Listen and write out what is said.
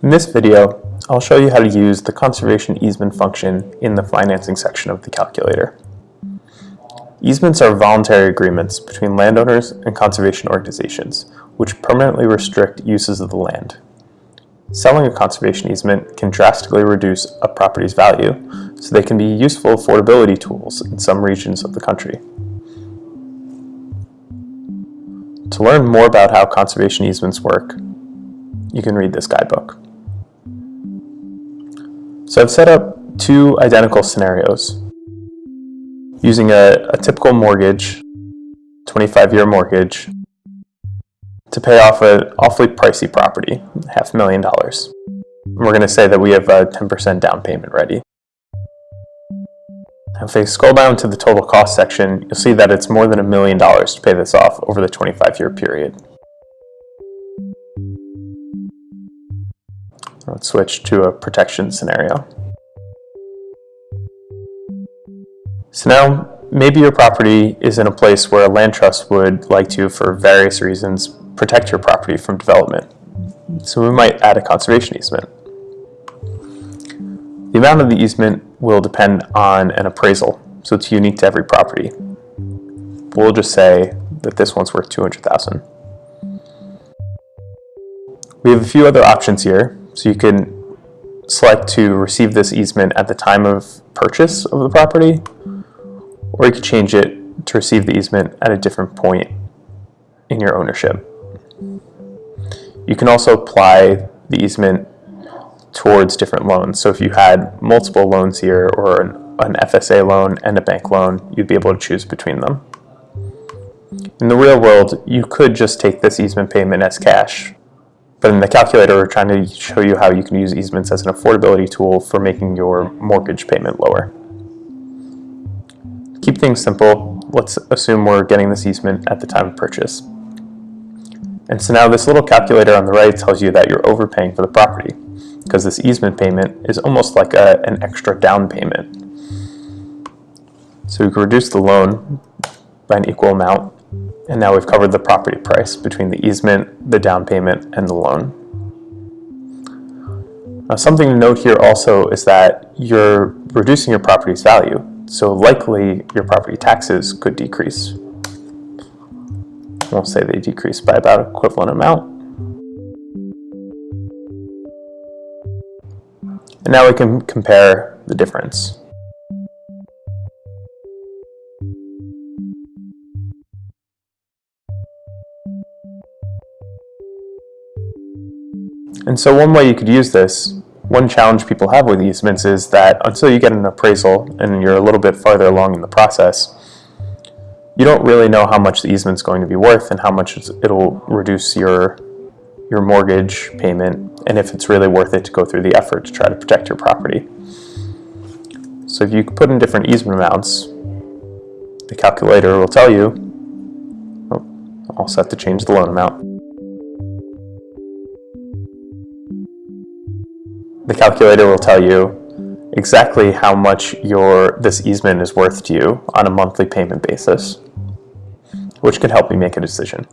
In this video, I'll show you how to use the conservation easement function in the financing section of the calculator. Easements are voluntary agreements between landowners and conservation organizations, which permanently restrict uses of the land. Selling a conservation easement can drastically reduce a property's value, so they can be useful affordability tools in some regions of the country. To learn more about how conservation easements work, you can read this guidebook. So I've set up two identical scenarios using a, a typical mortgage, 25-year mortgage, to pay off an awfully pricey property, half a million dollars. We're going to say that we have a 10% down payment ready. If I scroll down to the total cost section, you'll see that it's more than a million dollars to pay this off over the 25-year period. Let's switch to a protection scenario. So now, maybe your property is in a place where a land trust would like to, for various reasons, protect your property from development. So we might add a conservation easement. The amount of the easement will depend on an appraisal, so it's unique to every property. We'll just say that this one's worth 200,000. We have a few other options here, so you can select to receive this easement at the time of purchase of the property, or you could change it to receive the easement at a different point in your ownership. You can also apply the easement towards different loans. So if you had multiple loans here or an, an FSA loan and a bank loan, you'd be able to choose between them. In the real world, you could just take this easement payment as cash, but in the calculator, we're trying to show you how you can use easements as an affordability tool for making your mortgage payment lower. Keep things simple, let's assume we're getting this easement at the time of purchase. And so now this little calculator on the right tells you that you're overpaying for the property because this easement payment is almost like a, an extra down payment. So we can reduce the loan by an equal amount and now we've covered the property price between the easement, the down payment, and the loan. Now something to note here also is that you're reducing your property's value, so likely your property taxes could decrease. We'll say they decrease by about equivalent amount. And now we can compare the difference. And so one way you could use this, one challenge people have with easements is that until you get an appraisal and you're a little bit farther along in the process, you don't really know how much the easement's going to be worth and how much it'll reduce your your mortgage payment and if it's really worth it to go through the effort to try to protect your property. So if you put in different easement amounts, the calculator will tell you, oh, all set to change the loan amount. The calculator will tell you exactly how much your this easement is worth to you on a monthly payment basis which could help you make a decision.